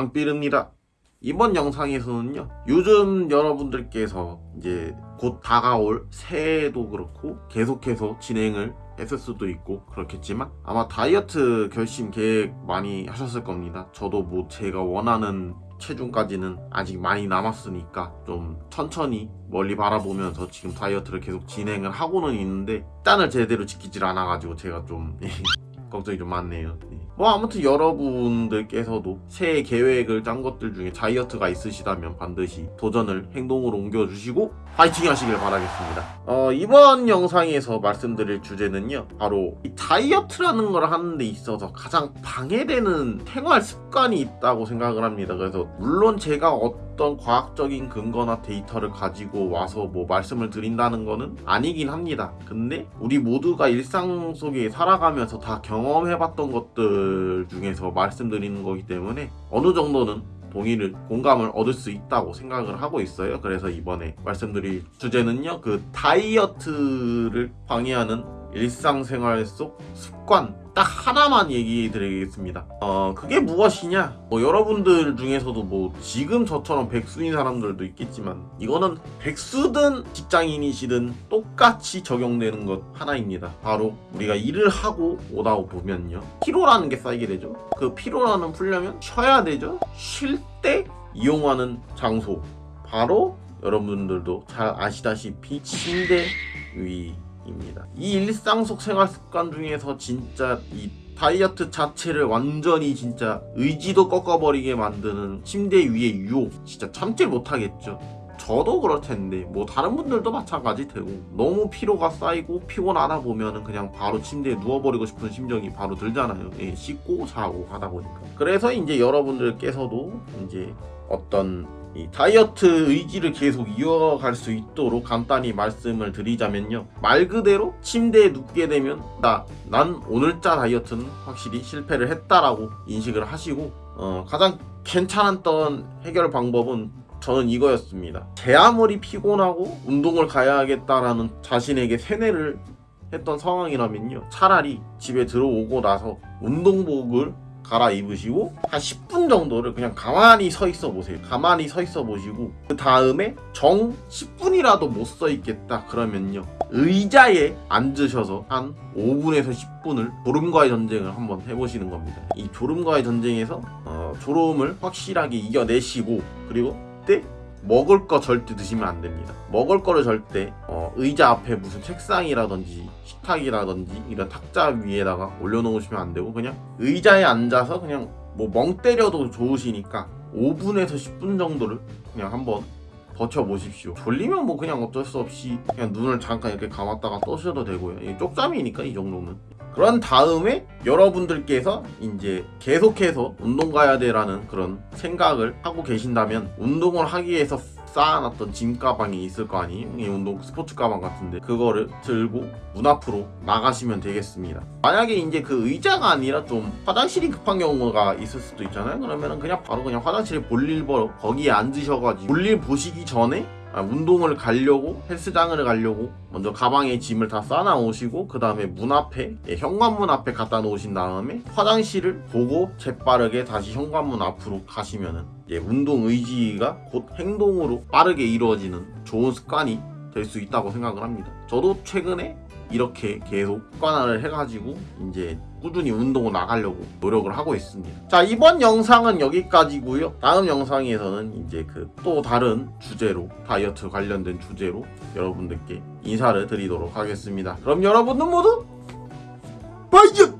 앙삐릅니다. 이번 영상에서는요, 요즘 여러분들께서 이제 곧 다가올 새해도 그렇고 계속해서 진행을 했을 수도 있고 그렇겠지만 아마 다이어트 결심 계획 많이 하셨을 겁니다. 저도 뭐 제가 원하는 체중까지는 아직 많이 남았으니까 좀 천천히 멀리 바라보면서 지금 다이어트를 계속 진행을 하고는 있는데 딴을 제대로 지키질 않아가지고 제가 좀 걱정이 좀 많네요. 네. 뭐 아무튼 여러분들께서도 새해 계획을 짠 것들 중에 다이어트가 있으시다면 반드시 도전을 행동으로 옮겨주시고 파이팅 하시길 바라겠습니다. 어, 이번 영상에서 말씀드릴 주제는요. 바로 이 다이어트라는 걸 하는 데 있어서 가장 방해되는 생활 습관이 있다고 생각을 합니다. 그래서 물론 제가 어떤 과학적인 근거나 데이터를 가지고 와서 뭐 말씀을 드린다는 거는 아니긴 합니다. 근데 우리 모두가 일상 속에 살아가면서 다 경험해봤던 것들 중에서 말씀드리는 거기 때문에 어느 정도는 동의를 공감을 얻을 수 있다고 생각을 하고 있어요. 그래서 이번에 말씀드릴 주제는요. 그 다이어트를 방해하는 일상생활 속 습관 딱 하나만 얘기 드리겠습니다. 어, 그게 무엇이냐? 뭐 여러분들 중에서도 뭐 지금 저처럼 백수인 사람들도 있겠지만 이거는 백수든 직장인이시든 똑같이 적용되는 것 하나입니다. 바로 우리가 일을 하고 오다 보면요. 피로라는 게 쌓이게 되죠. 그 피로라는 풀려면 쉬어야 되죠. 쉴 때 이용하는 장소. 바로 여러분들도 잘 아시다시피 침대 위 입니다. 이 일상 속 생활 습관 중에서 진짜 이 다이어트 자체를 완전히 진짜 의지도 꺾어버리게 만드는 침대 위의 유혹 진짜 참질 못하겠죠. 저도 그럴 텐데 뭐 다른 분들도 마찬가지 되고 너무 피로가 쌓이고 피곤하다 보면은 그냥 바로 침대에 누워버리고 싶은 심정이 바로 들잖아요. 예, 씻고 자고 하다 보니까. 그래서 이제 여러분들께서도 이제 어떤 이 다이어트 의지를 계속 이어갈 수 있도록 간단히 말씀을 드리자면요. 말 그대로 침대에 눕게 되면 나, 난 오늘자 다이어트는 확실히 실패를 했다라고 인식을 하시고 어, 가장 괜찮았던 해결 방법은 저는 이거였습니다. 제 아무리 피곤하고 운동을 가야겠다라는 자신에게 세뇌를 했던 상황이라면요. 차라리 집에 들어오고 나서 운동복을 갈아입으시고 한 10분 정도를 그냥 가만히 서 있어 보세요. 가만히 서 있어 보시고 그 다음에 정 10분이라도 못 서 있겠다 그러면요. 의자에 앉으셔서 한 5분에서 10분을 졸음과의 전쟁을 한번 해보시는 겁니다. 이 졸음과의 전쟁에서 어, 졸음을 확실하게 이겨내시고 그리고 그때 먹을 거 절대 드시면 안 됩니다. 먹을 거를 절대 어, 의자 앞에 무슨 책상이라든지 식탁이라든지 이런 탁자 위에다가 올려놓으시면 안 되고 그냥 의자에 앉아서 그냥 뭐 멍 때려도 좋으시니까 5분에서 10분 정도를 그냥 한번 버텨보십시오. 졸리면 뭐 그냥 어쩔 수 없이 그냥 눈을 잠깐 이렇게 감았다가 떠셔도 되고요. 쪽잠이니까 이 정도는. 그런 다음에 여러분들께서 이제 계속해서 운동 가야 돼라는 그런 생각을 하고 계신다면 운동을 하기 위해서 쌓아놨던 짐 가방이 있을 거 아니에요? 이 운동 스포츠 가방 같은데 그거를 들고 문 앞으로 나가시면 되겠습니다. 만약에 이제 그 의자가 아니라 좀 화장실이 급한 경우가 있을 수도 있잖아요. 그러면은 그냥 바로 그냥 화장실에 볼일 보러 거기에 앉으셔가지고 볼일 보시기 전에 아, 운동을 가려고 헬스장을 가려고 먼저 가방에 짐을 다 싸놔 오시고 그 다음에 문 앞에 예, 현관문 앞에 갖다 놓으신 다음에 화장실을 보고 재빠르게 다시 현관문 앞으로 가시면은 예, 운동 의지가 곧 행동으로 빠르게 이루어지는 좋은 습관이 될 수 있다고 생각을 합니다. 저도 최근에 이렇게 계속 습관화를 해가지고 이제 꾸준히 운동을 나가려고 노력을 하고 있습니다. 자 이번 영상은 여기까지고요. 다음 영상에서는 이제 그 또 다른 주제로 다이어트 관련된 주제로 여러분들께 인사를 드리도록 하겠습니다. 그럼 여러분들 모두 바이오